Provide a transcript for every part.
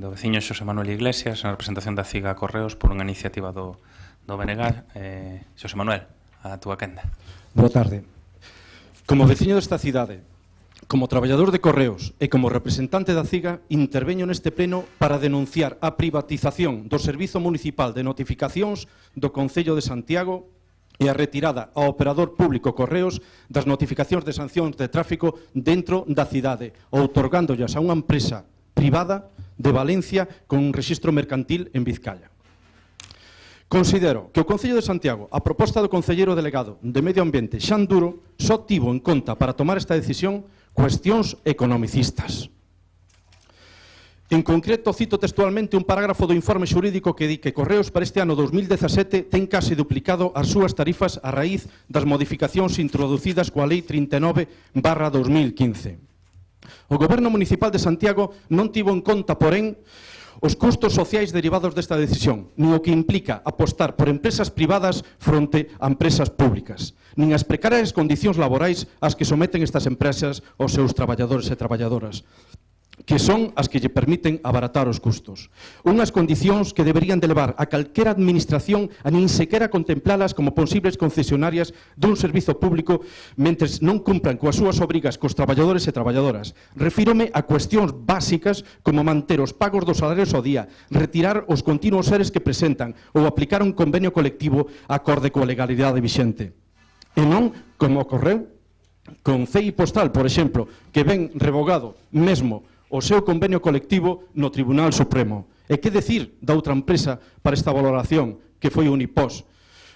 do veciño Xosé Manuel Iglesias na representación da CIGA Correos por unha iniciativa do, do BNG. Eh, Xosé Manuel, a túa quenda. Boa tarde. Como veciño desta cidade, como traballador de Correos e como representante da CIGA, interveño neste pleno para denunciar a privatización do Servizo Municipal de Notificacións do Concello de Santiago e a retirada ao operador público Correos das notificacións de sancións de tráfico dentro da cidade, outorgándolas a unha empresa privada de Valencia con un registro mercantil en Vizcaya. Considero que o Concello de Santiago, a proposta do Concelleiro Delegado de Medio Ambiente, Xan Duro, só tivo en conta para tomar esta decisión cuestións economicistas. En concreto, cito textualmente un parágrafo do informe xurídico que di que Correos para este ano 2017 ten case duplicado as súas tarifas a raíz das modificacións introducidas coa Lei 39 barra 2015. O Goberno Municipal de Santiago non tivo en conta, porén, os custos sociais derivados desta decisión, nin o que implica apostar por empresas privadas fronte a empresas públicas, nin as precarias condicións laborais ás que someten estas empresas aos seus traballadores e traballadoras que son as que lle permiten abaratar os custos. Unhas condicións que deberían de levar a calquera administración a nin sequera contemplalas como posibles concesionarias dun servizo público mentres non cumpran coas súas obrigas cos traballadores e traballadoras. Refírome a cuestións básicas como manter os pagos dos salarios ao día, retirar os continuos seres que presentan ou aplicar un convenio colectivo acorde coa legalidade vixente. E non, como ocorreu, con CEI Postal, por exemplo, que ven revogado mesmo o seu convenio colectivo no Tribunal Supremo. E que decir da outra empresa para esta valoración, que foi Unipós,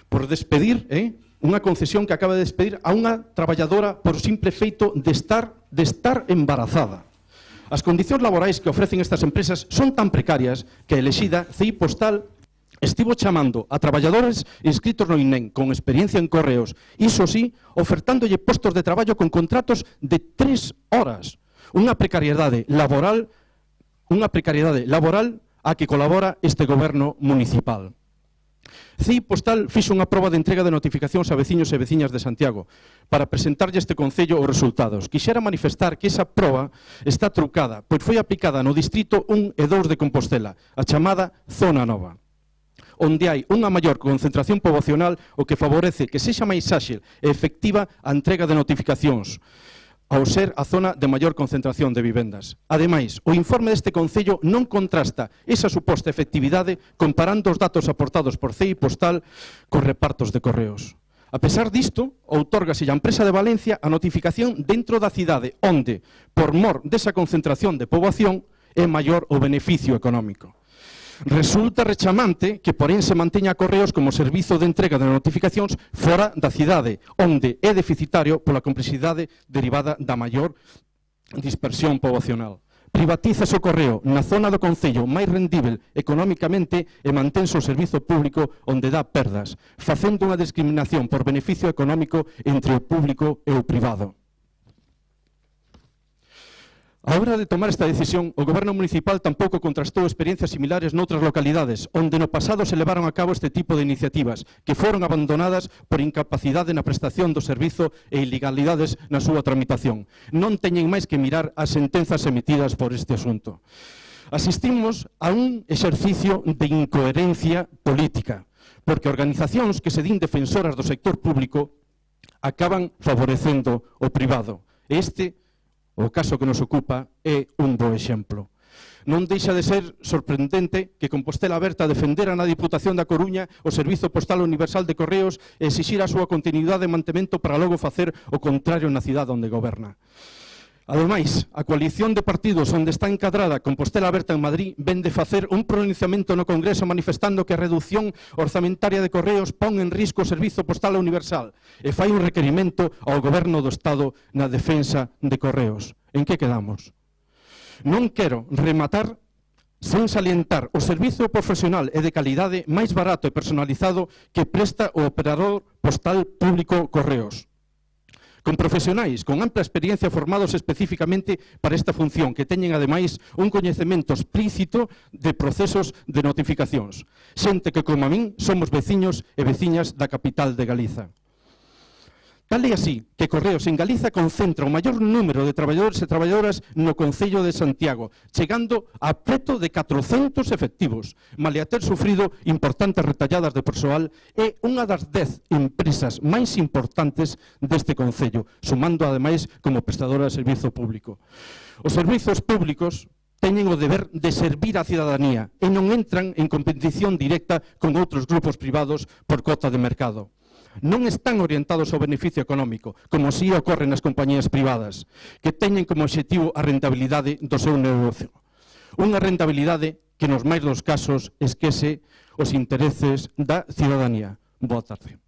por despedir eh, unha concesión que acaba de despedir a unha traballadora por simple feito de estar, de estar embarazada. As condicións laborais que ofrecen estas empresas son tan precarias que a elexida CI Postal Estivo chamando a traballadores inscritos no INEN con experiencia en correos, iso sí, ofertándolle postos de traballo con contratos de tres horas Unha precariedade laboral, unha precariedade laboral a que colabora este goberno municipal. CI Postal fixo unha proba de entrega de notificacións a veciños e veciñas de Santiago para presentarlle este Concello os resultados. Quixera manifestar que esa proba está trucada, pois foi aplicada no Distrito 1 e 2 de Compostela, a chamada Zona Nova onde hai unha maior concentración poboacional o que favorece que sexa máis áxil e efectiva a entrega de notificacións ao ser a zona de maior concentración de vivendas. Ademais, o informe deste Concello non contrasta esa suposta efectividade comparando os datos aportados por CEI Postal cos repartos de correos. A pesar disto, outorgase a empresa de Valencia a notificación dentro da cidade onde, por mor desa concentración de poboación, é maior o beneficio económico. Resulta rechamante que, porén, se manteña Correos como servizo de entrega de notificacións fora da cidade, onde é deficitario pola complexidade derivada da maior dispersión poboacional. Privatiza o correo na zona do Concello máis rendível económicamente e manténse o servizo público onde dá perdas, facendo unha discriminación por beneficio económico entre o público e o privado. A hora de tomar esta decisión, o Goberno Municipal tampouco contrastou experiencias similares noutras localidades, onde no pasado se levaron a cabo este tipo de iniciativas, que foron abandonadas por incapacidade na prestación do servizo e ilegalidades na súa tramitación. Non teñen máis que mirar as sentenzas emitidas por este asunto. Asistimos a un exercicio de incoherencia política, porque organizacións que se din defensoras do sector público acaban favorecendo o privado. Este é O caso que nos ocupa é un bo exemplo. Non deixa de ser sorprendente que Compostela Aberta defendera na Diputación da Coruña o Servizo Postal Universal de Correos e exixir a súa continuidade e mantemento para logo facer o contrario na cidade onde goberna. Ademais, a coalición de partidos onde está encadrada Compostela Aberta en Madrid ven de facer un pronunciamento no Congreso manifestando que a reducción orzamentaria de correos pon en risco o Servizo Postal Universal e fai un requerimento ao Goberno do Estado na defensa de correos. En que quedamos? Non quero rematar sen salientar o servizo profesional e de calidade máis barato e personalizado que presta o operador postal público Correos con profesionais con ampla experiencia formados especificamente para esta función, que teñen ademais un coñecemento explícito de procesos de notificacións. Xente que, como a min, somos veciños e veciñas da capital de Galiza. Tal é así que Correos en Galiza concentra o maior número de traballadores e traballadoras no Concello de Santiago, chegando a preto de 400 efectivos, male a ter sufrido importantes retalladas de persoal e unha das 10 empresas máis importantes deste Concello, sumando ademais como prestadora de servizo público. Os servizos públicos teñen o deber de servir á cidadanía e non entran en competición directa con outros grupos privados por cota de mercado non están orientados ao beneficio económico, como si ocorre nas compañías privadas, que teñen como objetivo a rentabilidade do seu negocio. Unha rentabilidade que nos máis dos casos esquece os intereses da ciudadanía. Boa tarde.